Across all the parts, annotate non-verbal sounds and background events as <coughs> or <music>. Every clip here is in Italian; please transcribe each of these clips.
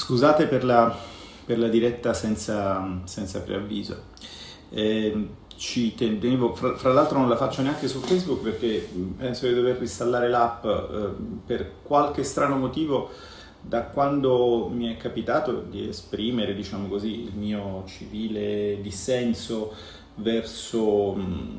Scusate per la, per la diretta senza, senza preavviso. Eh, ci tenevo, fra, fra l'altro non la faccio neanche su Facebook perché penso di dover installare l'app eh, per qualche strano motivo da quando mi è capitato di esprimere, diciamo così, il mio civile dissenso verso mh,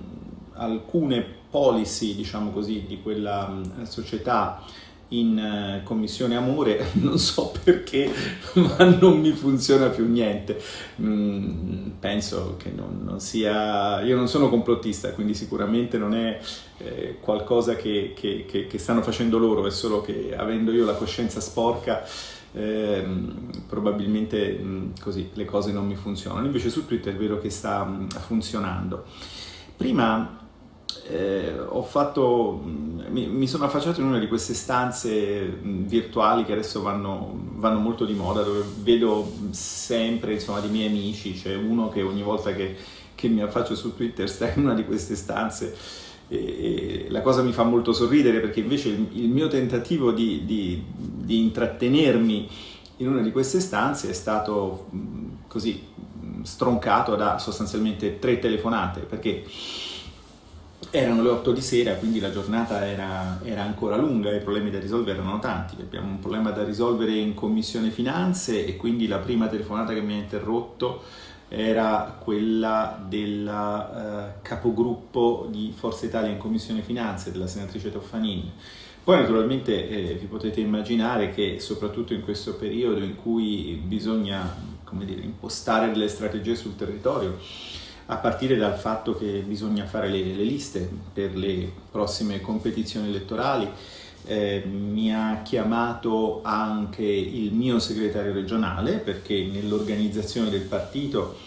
alcune policy, diciamo così, di quella mh, società in eh, commissione amore, <laughs> non so perché, <laughs> ma non mi funziona più niente. Mm, penso che non, non, sia... Io non sono complottista, quindi sicuramente non è eh, qualcosa che, che, che, che, stanno facendo loro, è solo che avendo io la coscienza sporca, eh, probabilmente mm, così le cose non mi funzionano. Invece su Twitter è vero che sta mm, funzionando. Prima eh, fatto, mi, mi, sono affacciato in una di queste stanze virtuali che adesso vanno, vanno molto di moda, dove vedo sempre insomma, dei miei amici, c'è uno che ogni volta che, che, mi affaccio su Twitter sta in una di queste stanze e, e la cosa mi fa molto sorridere perché invece il, il mio tentativo di, di, di intrattenermi in una di queste stanze è stato così stroncato da sostanzialmente tre telefonate perché erano le 8 di sera, quindi la giornata era, era, ancora lunga e i problemi da risolvere erano tanti. Abbiamo un problema da risolvere in Commissione Finanze e quindi la prima telefonata che mi ha interrotto era quella del uh, capogruppo di Forza Italia in Commissione Finanze, della senatrice Toffanin. Poi naturalmente eh, vi potete immaginare che soprattutto in questo periodo in cui bisogna dire, impostare delle strategie sul territorio, a partire dal fatto che bisogna fare le, le liste per le prossime competizioni elettorali. Eh, mi ha chiamato anche il mio segretario regionale perché nell'organizzazione del partito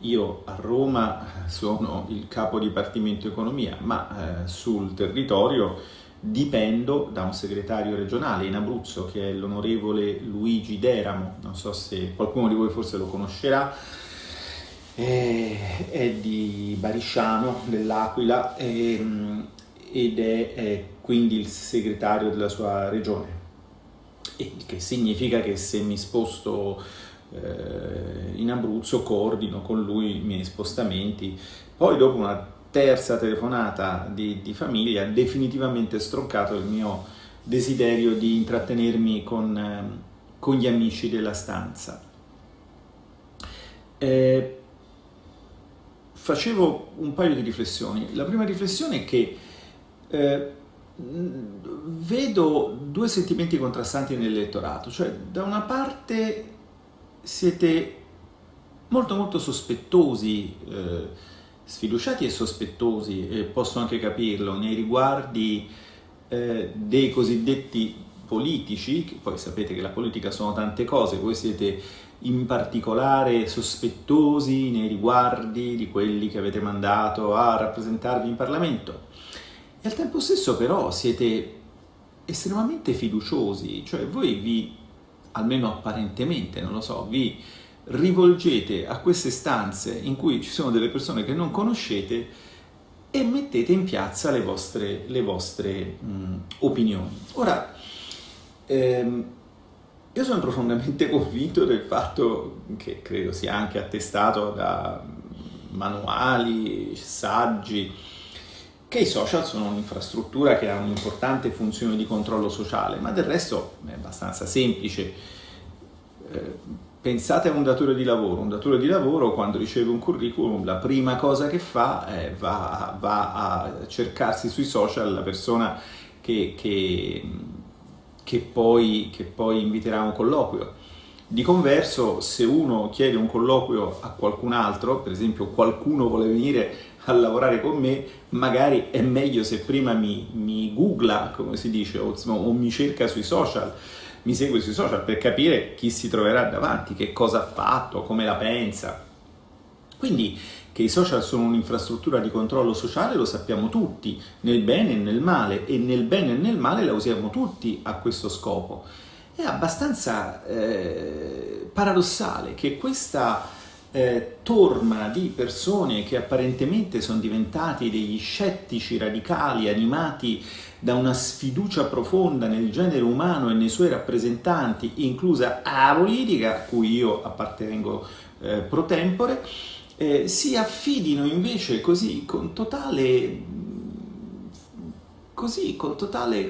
io a Roma sono il capo dipartimento economia, ma eh, sul territorio dipendo da un segretario regionale in Abruzzo che è l'onorevole Luigi Deramo, non so se qualcuno di voi forse lo conoscerà, è di Barisciano, dell'Aquila, ed è, è, quindi il segretario della sua regione. Il che significa che se mi sposto eh, in Abruzzo coordino con lui i miei spostamenti. Poi dopo una terza telefonata di, di famiglia definitivamente stroncato il mio desiderio di intrattenermi con, eh, con gli amici della stanza. Eh, facevo un paio di riflessioni. La prima riflessione è che eh, vedo due sentimenti contrastanti nell'elettorato, cioè da una parte siete molto molto sospettosi, eh, sfiduciati e sospettosi, e posso anche capirlo, nei riguardi eh, dei cosiddetti politici, che poi sapete che la politica sono tante cose, voi siete in particolare sospettosi nei riguardi di quelli che avete mandato a rappresentarvi in Parlamento. E al tempo stesso però siete estremamente fiduciosi, cioè voi vi, almeno apparentemente, non lo so, vi rivolgete a queste stanze in cui ci sono delle persone che non conoscete e mettete in piazza le vostre, le vostre mh, opinioni. Ora, ehm, io sono profondamente <laughs> convinto del fatto, che credo sia anche attestato da manuali, saggi, che i social sono un'infrastruttura che ha un'importante funzione di controllo sociale, ma del resto è abbastanza semplice. Eh, pensate a un datore di lavoro, un datore di lavoro quando riceve un curriculum la prima cosa che fa è va, va a cercarsi sui social la persona che, che che poi, che poi inviterà a un colloquio. Di converso, se uno chiede un colloquio a qualcun altro, per esempio qualcuno vuole venire a lavorare con me, magari è meglio se prima mi, mi googla, come si dice, o, o, mi cerca sui social, mi segue sui social per capire chi si troverà davanti, che cosa ha fatto, come la pensa. Quindi che i social sono un'infrastruttura di controllo sociale lo sappiamo tutti, nel bene e nel male, e nel bene e nel male la usiamo tutti a questo scopo. È abbastanza eh, paradossale che questa eh, torma di persone che apparentemente sono diventati degli scettici radicali animati da una sfiducia profonda nel genere umano e nei suoi rappresentanti, inclusa la politica, a cui io appartengo eh, pro tempore, eh, si affidino invece così con totale così, con totale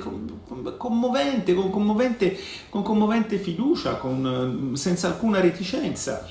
commovente, con commovente, con commovente fiducia, con, senza alcuna reticenza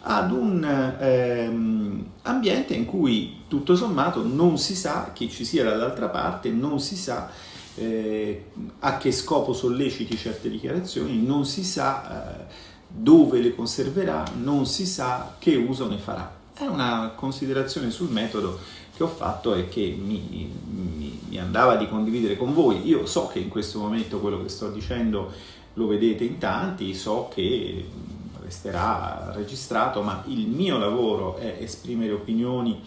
ad un ehm, ambiente in cui tutto sommato non si sa chi ci sia dall'altra parte, non si sa eh, a che scopo solleciti certe dichiarazioni, non si sa eh, dove le conserverà, non si sa che uso ne farà. È una considerazione sul metodo che ho fatto e che mi, mi, mi, andava di condividere con voi. Io so che in questo momento quello che sto dicendo lo vedete in tanti, so che resterà registrato, ma il mio lavoro è esprimere opinioni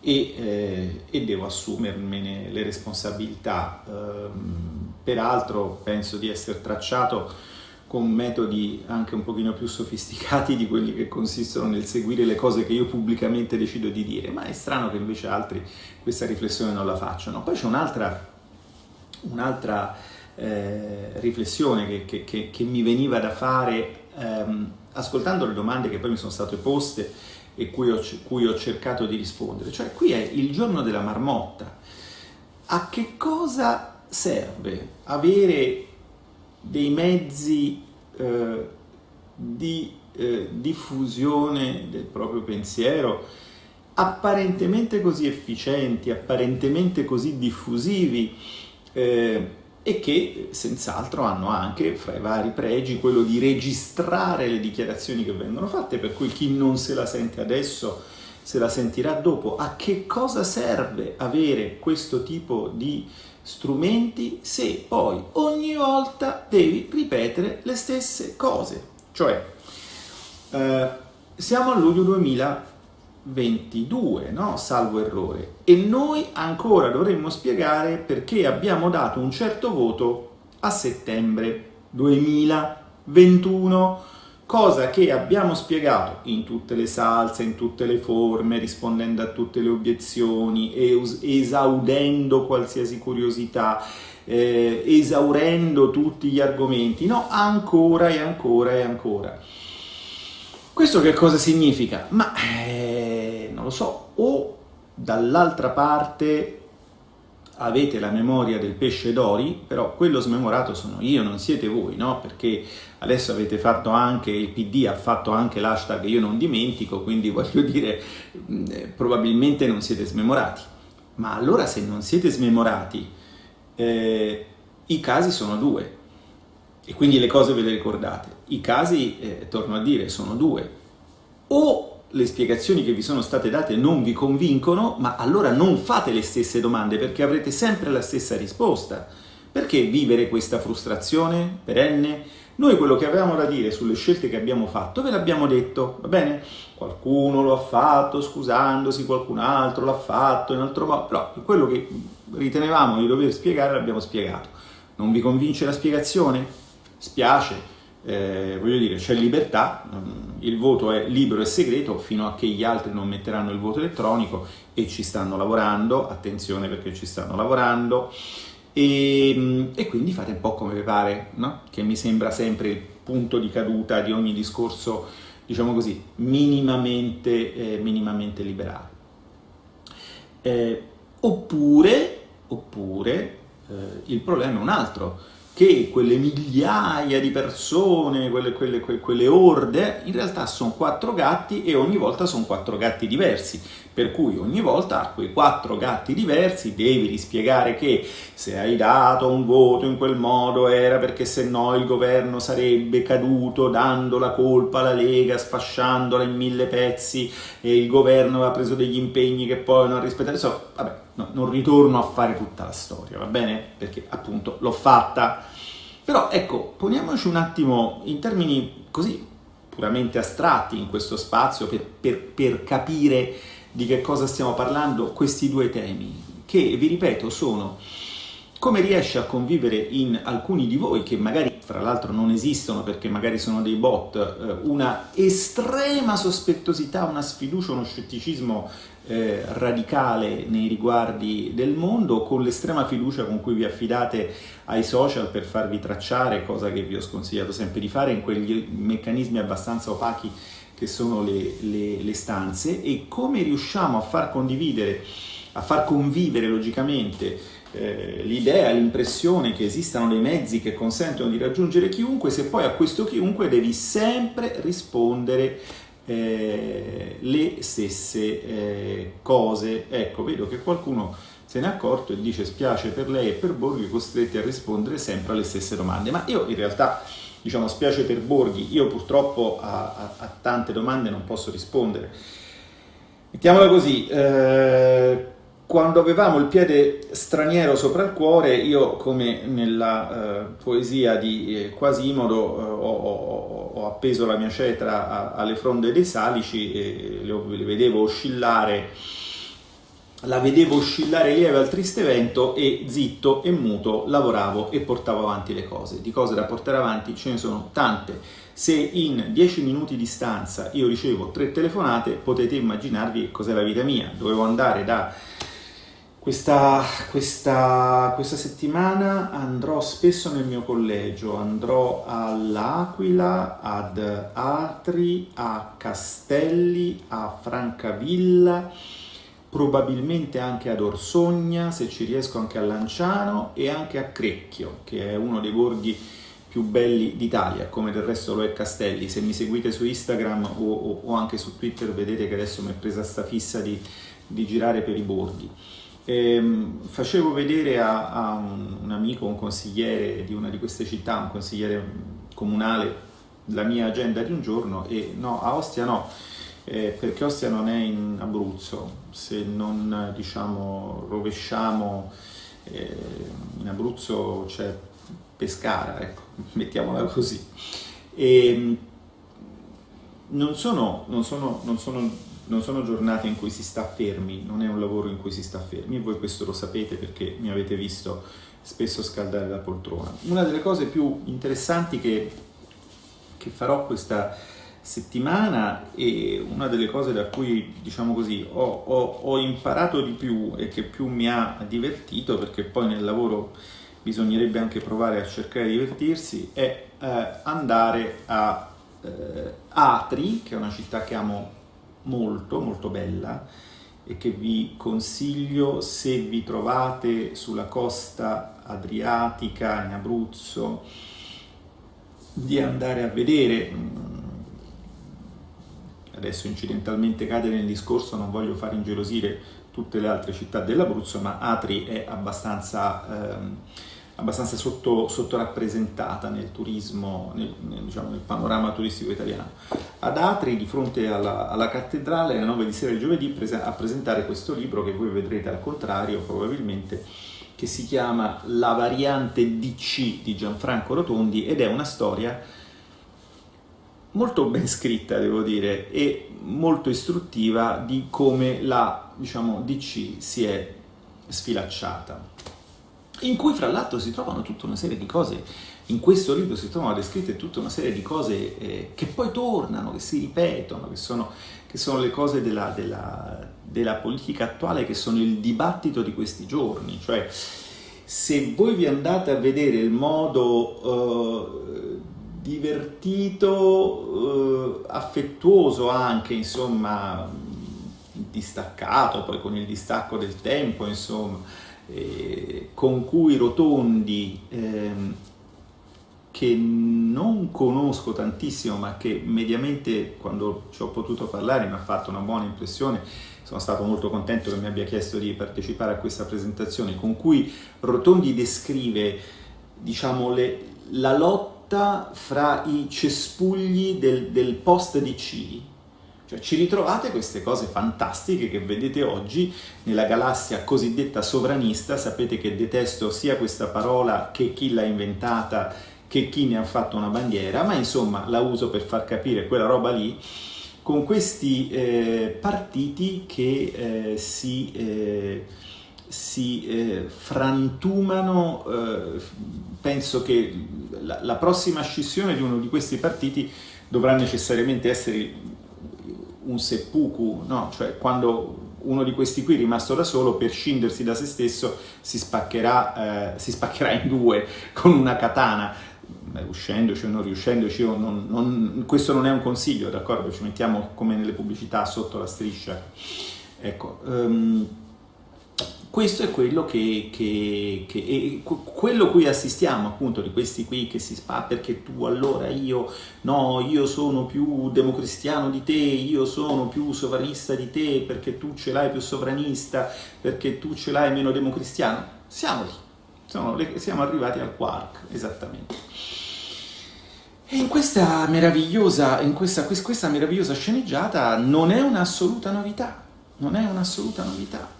e, eh, e devo assumermene le responsabilità. Ehm, peraltro penso di essere tracciato con metodi anche un pochino più sofisticati di quelli che consistono nel seguire le cose che io pubblicamente decido di dire, ma è strano che invece altri questa riflessione non la facciano. Poi c'è un'altra, un'altra eh, riflessione che, che, che, che, mi veniva da fare ehm, ascoltando le domande che poi mi sono state poste e cui ho, cui ho cercato di rispondere, cioè qui è il giorno della marmotta. A che cosa serve avere dei mezzi eh, di eh, diffusione del proprio pensiero apparentemente così efficienti, apparentemente così diffusivi eh, e che senz'altro hanno anche fra i vari pregi quello di registrare le dichiarazioni che vengono fatte, per cui chi non se la sente adesso se la sentirà dopo. A che cosa serve avere questo tipo di strumenti se poi ogni volta devi ripetere le stesse cose. Cioè, eh, siamo a luglio 2022, no? salvo errore, e noi ancora dovremmo spiegare perché abbiamo dato un certo voto a settembre 2021 cosa che abbiamo spiegato in tutte le salse, in tutte le forme, rispondendo a tutte le obiezioni, esaudendo qualsiasi curiosità, eh, esaurendo tutti gli argomenti, no, ancora e ancora e ancora. Questo che cosa significa? Ma eh, non lo so, o dall'altra parte avete la memoria del pesce d'ori, però quello smemorato sono io, non siete voi, no? Perché adesso avete fatto anche, il PD ha fatto anche l'hashtag io non dimentico, quindi <laughs> voglio dire, eh, probabilmente non siete smemorati. Ma allora se non siete smemorati, eh, i casi sono due, e quindi le cose ve le ricordate. I casi, eh, torno a dire, sono due. O le spiegazioni che vi sono state date non vi convincono, ma allora non fate le stesse domande perché avrete sempre la stessa risposta. Perché vivere questa frustrazione perenne? Noi quello che avevamo da dire sulle scelte che abbiamo fatto ve l'abbiamo detto, va bene? Qualcuno lo ha fatto scusandosi, qualcun altro l'ha fatto in altro modo, però quello che ritenevamo di dover spiegare l'abbiamo spiegato. Non vi convince la spiegazione? Spiace, eh, voglio dire, c'è libertà, mm, il voto è libero e segreto fino a che gli altri non metteranno il voto elettronico e ci stanno lavorando, attenzione perché ci stanno lavorando, e, mm, e quindi fate un po' come vi pare, no? che mi sembra sempre il punto di caduta di ogni discorso, diciamo così, minimamente, eh, minimamente liberale. Eh, oppure, oppure eh, il problema è un altro, che quelle migliaia di persone, quelle, quelle, quelle, orde, in realtà sono quattro gatti e ogni volta sono quattro gatti diversi, per cui ogni volta a quei quattro gatti diversi devi rispiegare che se hai dato un voto in quel modo era perché se no il governo sarebbe caduto dando la colpa alla Lega, sfasciandola in mille pezzi e il governo aveva preso degli impegni che poi non ha rispettato. Insomma, vabbè, no, non ritorno a fare tutta la storia, va bene? Perché appunto l'ho fatta. Però ecco, poniamoci un attimo in termini così puramente astratti in questo spazio per, per, per capire di che cosa stiamo parlando questi due temi, che vi ripeto sono come riesce a convivere in alcuni di voi, che magari fra l'altro non esistono perché magari sono dei bot, eh, una estrema sospettosità, una sfiducia, uno scetticismo eh, radicale nei riguardi del mondo, con l'estrema fiducia con cui vi affidate ai social per farvi tracciare, cosa che vi ho sconsigliato sempre di fare in quegli meccanismi abbastanza opachi che sono le, le, le stanze, e come riusciamo a far condividere, a far convivere logicamente eh, l'idea, l'impressione che esistano dei mezzi che consentono di raggiungere chiunque, se poi a questo chiunque devi sempre rispondere eh, le stesse eh, cose. Ecco, vedo che qualcuno se n'è accorto e dice spiace per lei e per Borghi costretti a rispondere sempre alle stesse domande, ma io in realtà diciamo spiace per Borghi, io purtroppo a, a, a tante domande non posso rispondere. Mettiamola così, eh, quando avevamo il piede straniero sopra il cuore, io come nella eh, poesia di eh, Quasimodo eh, ho, ho, ho, appeso la mia cetra a, alle fronde dei salici e le, le, vedevo oscillare, la vedevo oscillare lieve al triste vento e zitto e muto lavoravo e portavo avanti le cose. Di cose da portare avanti ce ne sono tante. Se in dieci minuti di stanza io ricevo tre telefonate, potete immaginarvi cos'è la vita mia. Dovevo andare da questa, questa, questa, settimana andrò spesso nel mio collegio, andrò all'Aquila, ad Atri, a Castelli, a Francavilla, probabilmente anche ad Orsogna, se ci riesco anche a Lanciano e anche a Crecchio, che è uno dei borghi più belli d'Italia, come del resto lo è Castelli. Se mi seguite su Instagram o, o, o anche su Twitter vedete che adesso mi è presa sta fissa di, di girare per i borghi. Ehm, facevo vedere a, a un, un, amico, un consigliere di una di queste città, un consigliere comunale, la mia agenda di un giorno e no, a Ostia no, eh, perché Ostia non è in Abruzzo, se non diciamo rovesciamo eh, in Abruzzo c'è Pescara, ecco, <laughs> mettiamola così. E, ehm, non sono, non sono, non sono non sono giornate in cui si sta fermi, non è un lavoro in cui si sta fermi e voi questo lo sapete perché mi avete visto spesso scaldare la poltrona. Una delle cose più interessanti che, che farò questa settimana e una delle cose da cui, diciamo così, ho, ho, ho imparato di più e che più mi ha divertito, perché poi nel lavoro bisognerebbe anche provare a cercare di divertirsi, è eh, andare a eh, Atri, che è una città che amo molto molto bella e che vi consiglio se vi trovate sulla costa adriatica in Abruzzo di andare a vedere. Adesso incidentalmente cade nel discorso non voglio far ingelosire tutte le altre città dell'Abruzzo ma Atri è abbastanza ehm, abbastanza sotto, sottorappresentata nel turismo, nel, nel, diciamo, nel, panorama turistico italiano. Ad Atri, di fronte alla, alla cattedrale, alle 9 di sera il giovedì, a presentare questo libro che voi vedrete al contrario probabilmente, che si chiama La variante DC di Gianfranco Rotondi ed è una storia molto ben scritta, devo dire, e molto istruttiva di come la diciamo, DC si è sfilacciata in cui fra l'altro si trovano tutta una serie di cose, in questo libro si trovano descritte tutta una serie di cose eh, che poi tornano, che si ripetono, che sono, che sono le cose della, della, della, politica attuale, che sono il dibattito di questi giorni, cioè se voi vi andate a vedere il modo eh, divertito, eh, affettuoso anche, insomma, distaccato, poi con il distacco del tempo, insomma, eh, con cui Rotondi, ehm, che non conosco tantissimo ma che mediamente quando ci ho potuto parlare mi ha fatto una buona impressione, sono stato molto contento che mi abbia chiesto di partecipare a questa presentazione, con cui Rotondi descrive diciamo, le, la lotta fra i cespugli del, del post-DC, cioè ci ritrovate queste cose fantastiche che vedete oggi nella galassia cosiddetta sovranista, sapete che detesto sia questa parola che chi l'ha inventata che chi ne ha fatto una bandiera, ma insomma la uso per far capire quella roba lì, con questi eh, partiti che eh, si... Eh, si eh, frantumano, eh, penso che la, la, prossima scissione di uno di questi partiti dovrà necessariamente essere un seppuku, no? cioè quando uno di questi qui rimasto da solo per scindersi da se stesso si spaccherà, eh, si spaccherà in due con una katana, riuscendoci o non riuscendoci, non, non, questo non è un consiglio, d'accordo? Ci mettiamo come nelle pubblicità sotto la striscia. Ecco, um, questo è quello che, che, che quello cui assistiamo appunto di questi qui che si spa perché tu allora io no io sono più democristiano di te io sono più sovranista di te perché tu ce l'hai più sovranista perché tu ce l'hai meno democristiano. Siamo lì siamo, siamo arrivati al quark esattamente. E in questa meravigliosa in questa, questa meravigliosa sceneggiata non è un'assoluta novità non è un'assoluta novità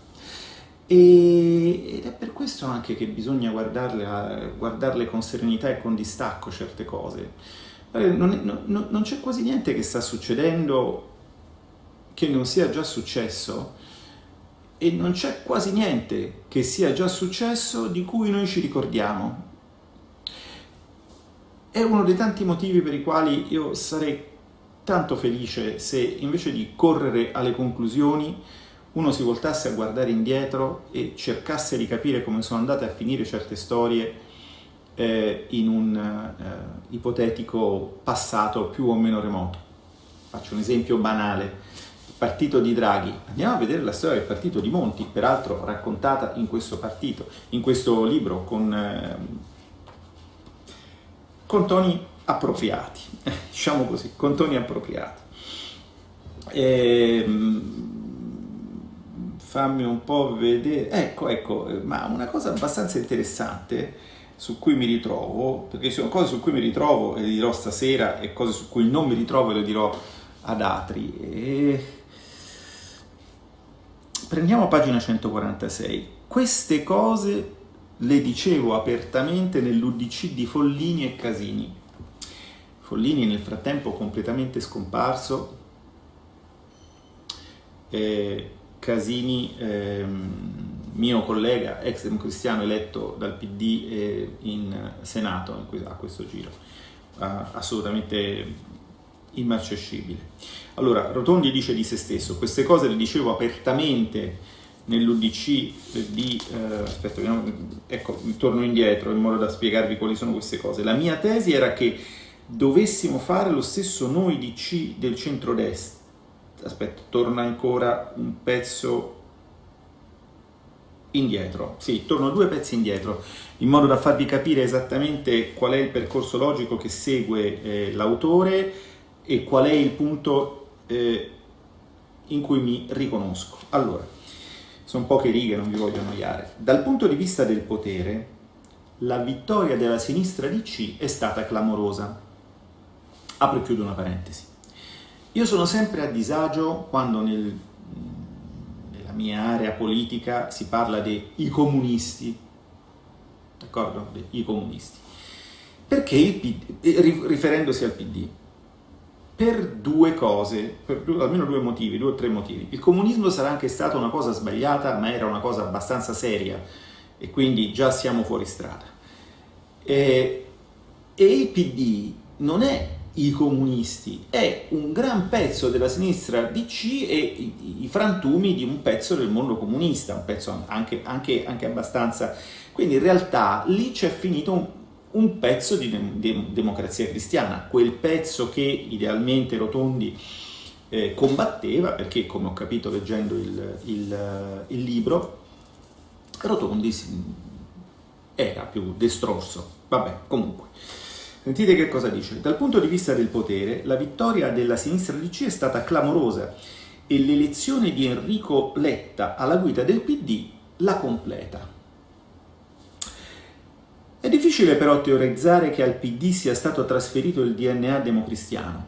e, ed è per questo anche che bisogna guardarle, guardarle con serenità e con distacco certe cose. Non, non, non c'è quasi niente che sta succedendo che non sia già successo e non c'è quasi niente che sia già successo di cui noi ci ricordiamo. È uno dei tanti motivi per i quali io sarei tanto felice se invece di correre alle conclusioni uno si voltasse a guardare indietro e cercasse di capire come sono andate a finire certe storie eh, in un eh, ipotetico passato più o meno remoto. Faccio un esempio banale, il partito di Draghi. Andiamo a vedere la storia del partito di Monti, peraltro raccontata in questo partito, in questo libro con, eh, con toni appropriati, <laughs> diciamo così, con toni appropriati. Ehm, fammi un po' vedere, ecco, ecco, ma una cosa abbastanza interessante su cui mi ritrovo, perché sono cose su cui mi ritrovo e le dirò stasera e cose su cui non mi ritrovo e le dirò ad altri. E... Prendiamo pagina 146. Queste cose le dicevo apertamente nell'UDC di Follini e Casini. Follini nel frattempo completamente scomparso, eh, Casini, ehm, mio collega, ex democristiano eletto dal PD eh, in Senato a questo giro, assolutamente immarcescibile. Allora, Rotondi dice di se stesso, queste cose le dicevo apertamente nell'UDC di... Eh, aspetta, ecco, torno indietro in modo da spiegarvi quali sono queste cose. La mia tesi era che dovessimo fare lo stesso noi DC del centrodestra, aspetta, torna ancora un pezzo indietro, sì, torno due pezzi indietro, in modo da farvi capire esattamente qual è il percorso logico che segue eh, l'autore e qual è il punto eh, in cui mi riconosco. Allora, sono poche righe, non vi voglio annoiare. Dal punto di vista del potere, la vittoria della sinistra di C è stata clamorosa. Apro e chiudo una parentesi. Io sono sempre a disagio quando nel, nella mia area politica si parla dei comunisti, d'accordo? I comunisti. Perché il PD, eh, riferendosi al PD, per due cose, per almeno due motivi, due o tre motivi. Il comunismo sarà anche stata una cosa sbagliata, ma era una cosa abbastanza seria e quindi già siamo fuori strada. E, e il PD non è i comunisti, è un gran pezzo della sinistra DC e i, i frantumi di un pezzo del mondo comunista, un pezzo anche, anche, anche abbastanza... Quindi in realtà lì c'è finito un, un pezzo di, de, democrazia cristiana, quel pezzo che idealmente Rotondi eh, combatteva, perché come ho capito leggendo il, il, il libro, Rotondi era più destrorso. Vabbè, comunque. Sentite che cosa dice. Dal punto di vista del potere, la vittoria della sinistra DC è stata clamorosa e l'elezione di Enrico Letta alla guida del PD la completa. È difficile però teorizzare che al PD sia stato trasferito il DNA democristiano.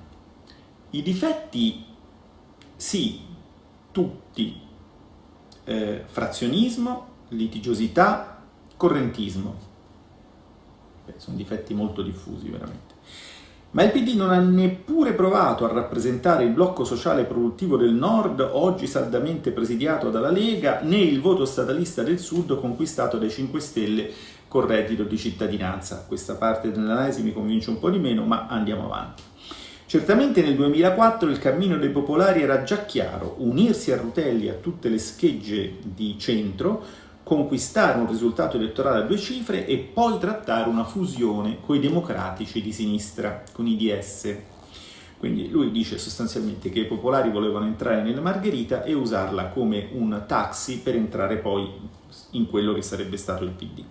I difetti, sì, tutti, eh, frazionismo, litigiosità, correntismo sono difetti molto diffusi veramente. Ma il PD non ha neppure provato a rappresentare il blocco sociale produttivo del nord, oggi saldamente presidiato dalla Lega, né il voto statalista del sud conquistato dai 5 Stelle con reddito di cittadinanza. Questa parte dell'analisi mi convince un po' di meno, ma andiamo avanti. Certamente nel 2004 il cammino dei popolari era già chiaro, unirsi a Rutelli a tutte le schegge di centro, conquistare un risultato elettorale a due cifre e poi trattare una fusione con i democratici di sinistra, con i DS. Quindi lui dice sostanzialmente che i popolari volevano entrare nella Margherita e usarla come un taxi per entrare poi in quello che sarebbe stato il PD.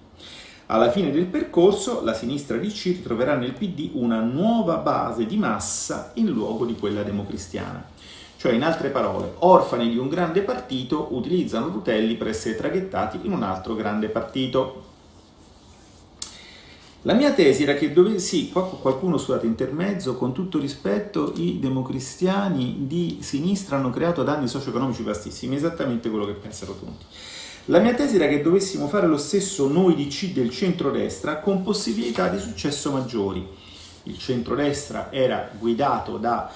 Alla fine del percorso la sinistra DC ritroverà nel PD una nuova base di massa in luogo di quella democristiana. Cioè, in altre parole, orfani di un grande partito utilizzano Rutelli per essere traghettati in un altro grande partito. La mia tesi era che dovessi, sì, qualcuno scusate intermezzo, con tutto rispetto, i democristiani di sinistra hanno creato danni socio-economici vastissimi, esattamente quello che pensano tutti. La mia tesi era che dovessimo fare lo stesso noi di C del centrodestra con possibilità di successo maggiori. Il centrodestra era guidato da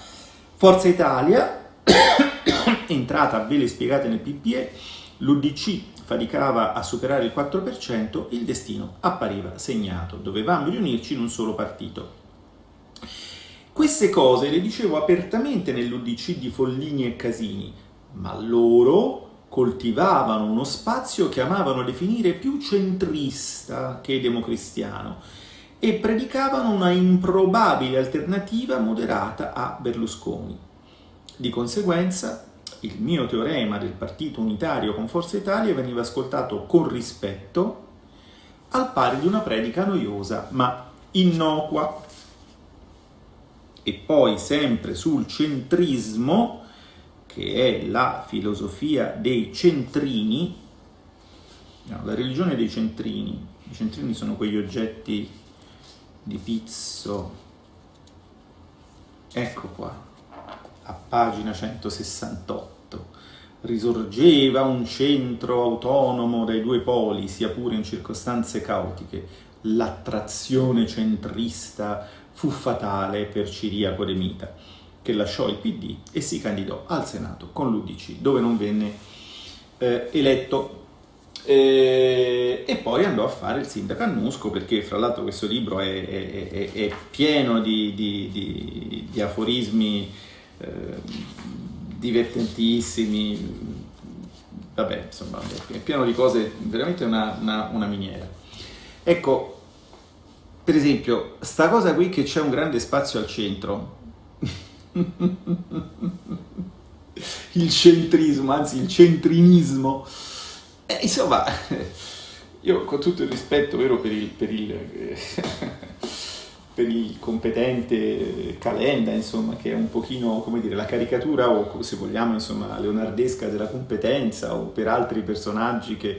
Forza Italia, <coughs> entrata a vele spiegate nel PPE, l'UDC faticava a superare il 4%, il destino appariva segnato, dovevamo riunirci in un solo partito. Queste cose le dicevo apertamente nell'UDC di Follini e Casini, ma loro coltivavano uno spazio che amavano definire più centrista che democristiano e predicavano una improbabile alternativa moderata a Berlusconi. Di conseguenza, il mio teorema del partito unitario con Forza Italia veniva ascoltato con rispetto, al pari di una predica noiosa ma innocua. E poi, sempre sul centrismo, che è la filosofia dei centrini, no, la religione dei centrini, i centrini sono quegli oggetti di pizzo, ecco qua, a pagina 168, risorgeva un centro autonomo dai due poli, sia pure in circostanze caotiche, l'attrazione centrista fu fatale per Ciriaco de Mita che lasciò il PD e si candidò al Senato con l'Udc, dove non venne eh, eletto. Eh, e poi andò a fare il sindaco a Nusco, perché fra l'altro questo libro è, è, è, è pieno di, di, di, di aforismi eh, divertentissimi, vabbè, insomma, è pieno di cose, veramente una, una, una miniera. Ecco, per esempio, sta cosa qui che c'è un grande spazio al centro, <laughs> il centrismo, anzi il centrinismo. Eh, insomma, <laughs> io con tutto il rispetto vero per il, per il, <laughs> per il competente Calenda, insomma, che è un pochino, come dire, la caricatura o se vogliamo, insomma, leonardesca della competenza o per altri personaggi che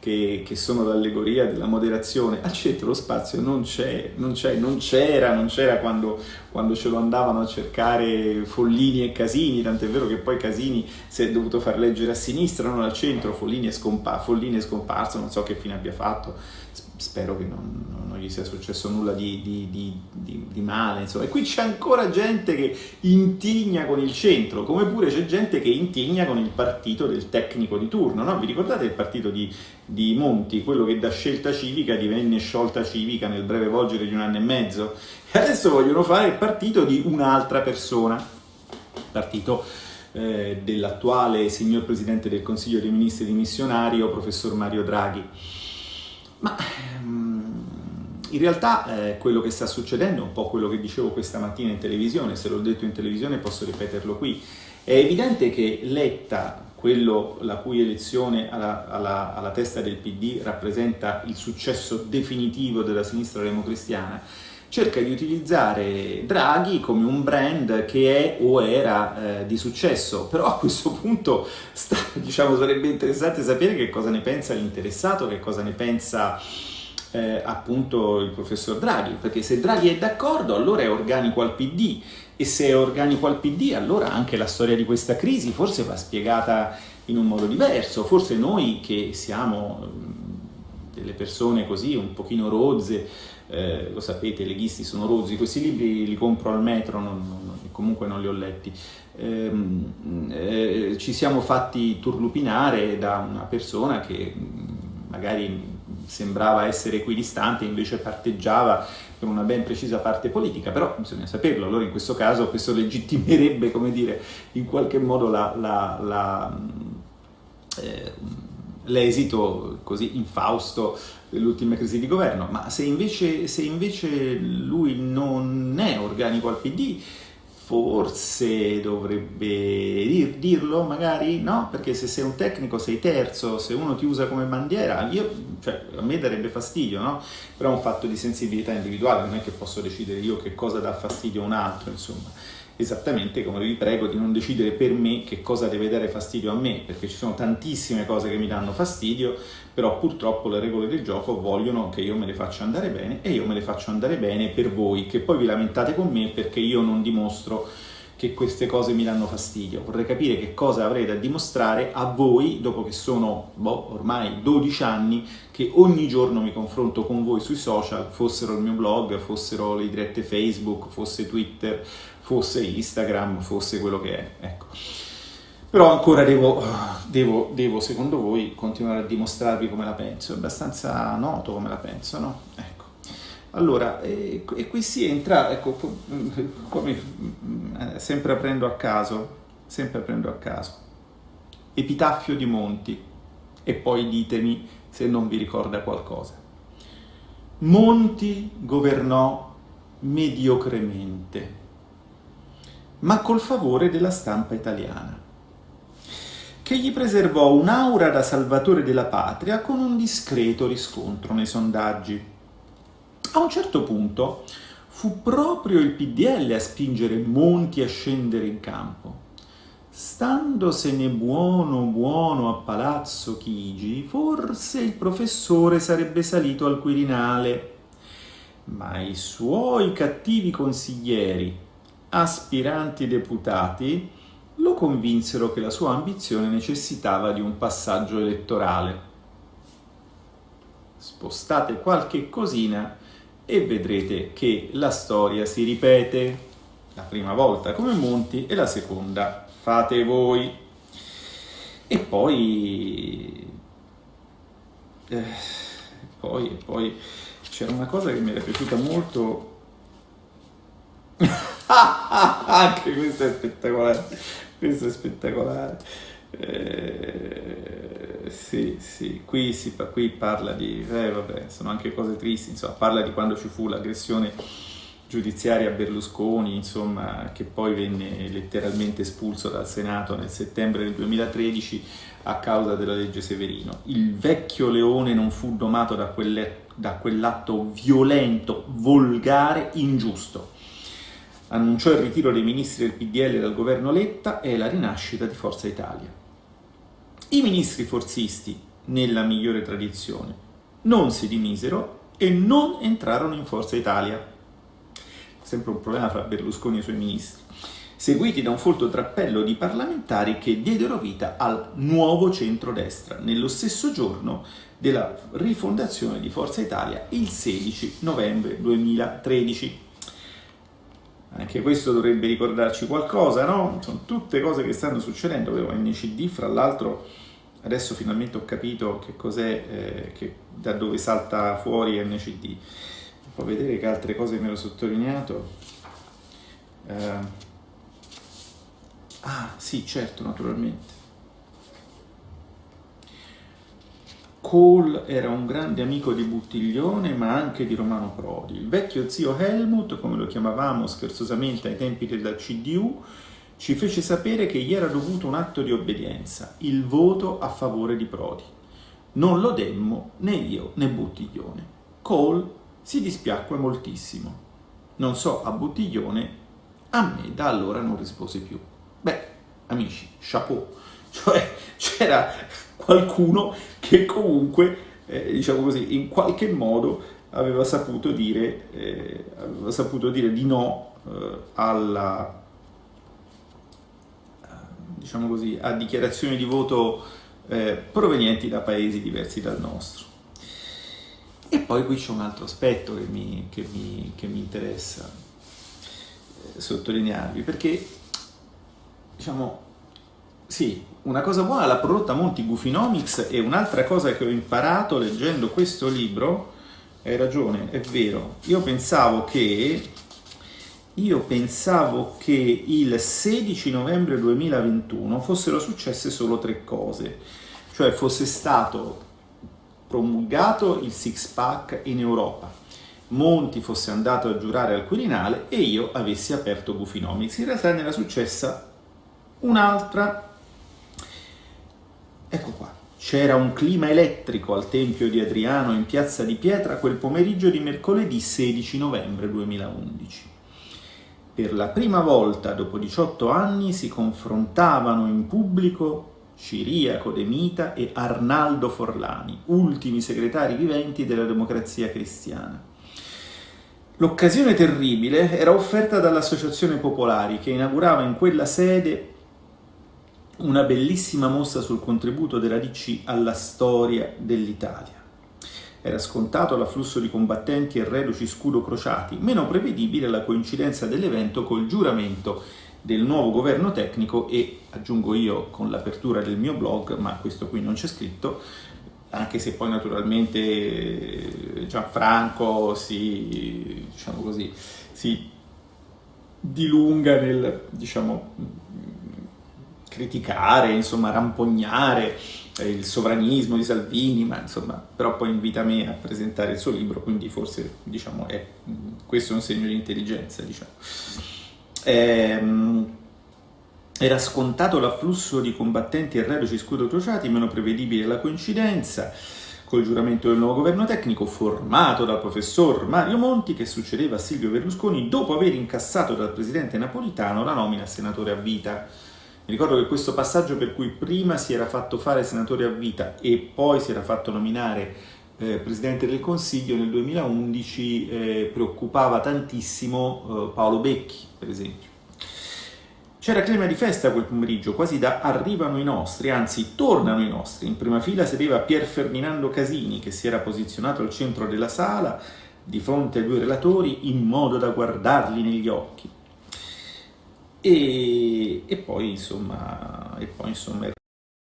che, che sono l'allegoria della moderazione, al centro lo spazio non c'è, non c'era, non c'era quando, quando ce lo andavano a cercare Follini e Casini, tant'è vero che poi Casini si è dovuto far leggere a sinistra, non al centro, Follini è, scompa Follini è scomparso, non so che fine abbia fatto, spero che non, non gli sia successo nulla di, di, di, di, male, insomma. E qui c'è ancora gente che intigna con il centro, come pure c'è gente che intigna con il partito del tecnico di turno, no? Vi ricordate il partito di, Monti, quello che da scelta civica divenne sciolta civica nel breve volgere di un anno e mezzo? E adesso vogliono fare il partito di un'altra persona, partito eh, dell'attuale signor Presidente del Consiglio dei Ministri dimissionario, professor Mario Draghi. Ma ehm, in realtà eh, quello che sta succedendo è un po' quello che dicevo questa mattina in televisione, se l'ho detto in televisione posso ripeterlo qui. È evidente che Letta, quello la cui elezione alla, alla, alla testa del PD rappresenta il successo definitivo della sinistra democristiana, cerca di utilizzare Draghi come un brand che è o era eh, di successo, però a questo punto sta, <laughs> diciamo, sarebbe interessante sapere che cosa ne pensa l'interessato, che cosa ne pensa eh, appunto il professor Draghi, perché se Draghi è d'accordo allora è organico al PD e se è organico al PD allora anche la storia di questa crisi forse va spiegata in un modo diverso, forse noi che siamo delle persone così un pochino rozze, eh, lo sapete, i leghisti sono rozzi, questi libri li compro al metro, non, non, comunque non li ho letti. Eh, eh, ci siamo fatti turlupinare da una persona che magari sembrava essere equidistante, invece parteggiava per una ben precisa parte politica, però bisogna saperlo, allora in questo caso questo legittimerebbe, come dire, in qualche modo la, eh, l'esito così infausto dell'ultima crisi di governo, ma se invece, se invece lui non è organico al PD, forse dovrebbe dir, dirlo magari, no? Perché se sei un tecnico sei terzo, se uno ti usa come bandiera, io, cioè, a me darebbe fastidio, no? Però è un fatto di sensibilità individuale, non è che posso decidere io che cosa dà fastidio a un altro, insomma. Esattamente come vi prego di non decidere per me che cosa deve dare fastidio a me, perché ci sono tantissime cose che mi danno fastidio, però purtroppo le regole del gioco vogliono che io me le faccia andare bene e io me le faccio andare bene per voi, che poi vi lamentate con me perché io non dimostro che queste cose mi danno fastidio. Vorrei capire che cosa avrei da dimostrare a voi, dopo che sono boh, ormai 12 anni, che ogni giorno mi confronto con voi sui social, fossero il mio blog, fossero le dirette Facebook, fosse Twitter, fosse Instagram, fosse quello che è. Ecco. Però ancora devo, devo, devo, secondo voi, continuare a dimostrarvi come la penso. È abbastanza noto come la penso, no? Ecco. Allora, e, e qui si entra, ecco, come, eh, sempre aprendo a caso, sempre aprendo a caso. Epitaffio di Monti, e poi ditemi se non vi ricorda qualcosa. Monti governò mediocremente, ma col favore della stampa italiana che gli preservò un'aura da salvatore della patria con un discreto riscontro nei sondaggi. A un certo punto fu proprio il PDL a spingere Monti a scendere in campo. Standosene buono buono a Palazzo Chigi, forse il professore sarebbe salito al Quirinale, ma i suoi cattivi consiglieri, aspiranti deputati, lo convinsero che la sua ambizione necessitava di un passaggio elettorale. Spostate qualche cosina e vedrete che la storia si ripete. La prima volta come Monti e la seconda fate voi. E poi... Eh, poi, poi c'era una cosa che mi era piaciuta molto <laughs> <laughs> anche questo è spettacolare questo è spettacolare. Eh, sì, sì, qui, si, qui parla di, eh, vabbè, sono anche cose tristi, insomma, parla di quando ci fu l'aggressione giudiziaria a Berlusconi, insomma, che poi venne letteralmente espulso dal Senato nel settembre del 2013 a causa della legge Severino. Il vecchio leone non fu domato da, quell'atto violento, volgare, ingiusto annunciò il ritiro dei ministri del PDL dal governo Letta e la rinascita di Forza Italia. I ministri forzisti, nella migliore tradizione, non si dimisero e non entrarono in Forza Italia. Sempre un problema fra Berlusconi e i suoi ministri. Seguiti da un folto drappello di parlamentari che diedero vita al nuovo centrodestra, nello stesso giorno della rifondazione di Forza Italia, il 16 novembre 2013. Anche questo dovrebbe ricordarci qualcosa, no? Sono tutte cose che stanno succedendo. Avevo NCD, fra l'altro, adesso finalmente ho capito che cos'è, eh, da dove salta fuori NCD. Può vedere che altre cose mi ero sottolineato. Eh, ah, sì, certo, naturalmente. Cole era un grande amico di Buttiglione ma anche di Romano Prodi. Il vecchio zio Helmut, come lo chiamavamo scherzosamente ai tempi della CDU, ci fece sapere che gli era dovuto un atto di obbedienza, il voto a favore di Prodi. Non lo demmo né io né Buttiglione. Cole si dispiacque moltissimo. Non so a Buttiglione, a me da allora non rispose più. Beh, amici, chapeau. Cioè, c'era qualcuno che comunque, eh, diciamo così, in qualche modo aveva saputo dire, eh, aveva saputo dire di no eh, alla, diciamo così, a dichiarazioni di voto eh, provenienti da paesi diversi dal nostro. E poi qui c'è un altro aspetto che mi, che mi, che mi interessa eh, sottolinearvi, perché diciamo, sì, una cosa buona l'ha prodotta Monti Gufinomics e un'altra cosa che ho imparato leggendo questo libro, hai ragione, è vero, io pensavo che io pensavo che il 16 novembre 2021 fossero successe solo tre cose, cioè fosse stato promulgato il six pack in Europa, Monti fosse andato a giurare al Quirinale e io avessi aperto Gufinomics. In realtà ne era successa un'altra. Qua. C'era un clima elettrico al Tempio di Adriano in Piazza di Pietra quel pomeriggio di mercoledì 16 novembre 2011. Per la prima volta dopo 18 anni si confrontavano in pubblico Ciriaco De Mita e Arnaldo Forlani, ultimi segretari viventi della democrazia cristiana. L'occasione terribile era offerta dall'Associazione Popolari che inaugurava in quella sede una bellissima mostra sul contributo della DC alla storia dell'Italia. Era scontato l'afflusso di combattenti e reduci scudo crociati, meno prevedibile la coincidenza dell'evento col giuramento del nuovo governo tecnico e, aggiungo io con l'apertura del mio blog, ma questo qui non c'è scritto, anche se poi naturalmente Gianfranco si, diciamo così, si dilunga nel diciamo, criticare, insomma, rampognare il sovranismo di Salvini, ma insomma, però poi invita me a presentare il suo libro, quindi forse diciamo, è, questo è un segno di intelligenza. Diciamo. Ehm, era scontato l'afflusso di combattenti e reduci scudo crociati, meno prevedibile la coincidenza, col giuramento del nuovo governo tecnico formato dal professor Mario Monti che succedeva a Silvio Berlusconi dopo aver incassato dal presidente napolitano la nomina a senatore a vita. Mi ricordo che questo passaggio per cui prima si era fatto fare senatore a vita e poi si era fatto nominare eh, Presidente del Consiglio nel 2011 eh, preoccupava tantissimo eh, Paolo Becchi, per esempio. C'era clima di festa quel pomeriggio, quasi da arrivano i nostri, anzi tornano i nostri. In prima fila sedeva Pier Ferdinando Casini che si era posizionato al centro della sala di fronte ai due relatori in modo da guardarli negli occhi. E, e poi insomma, e poi, insomma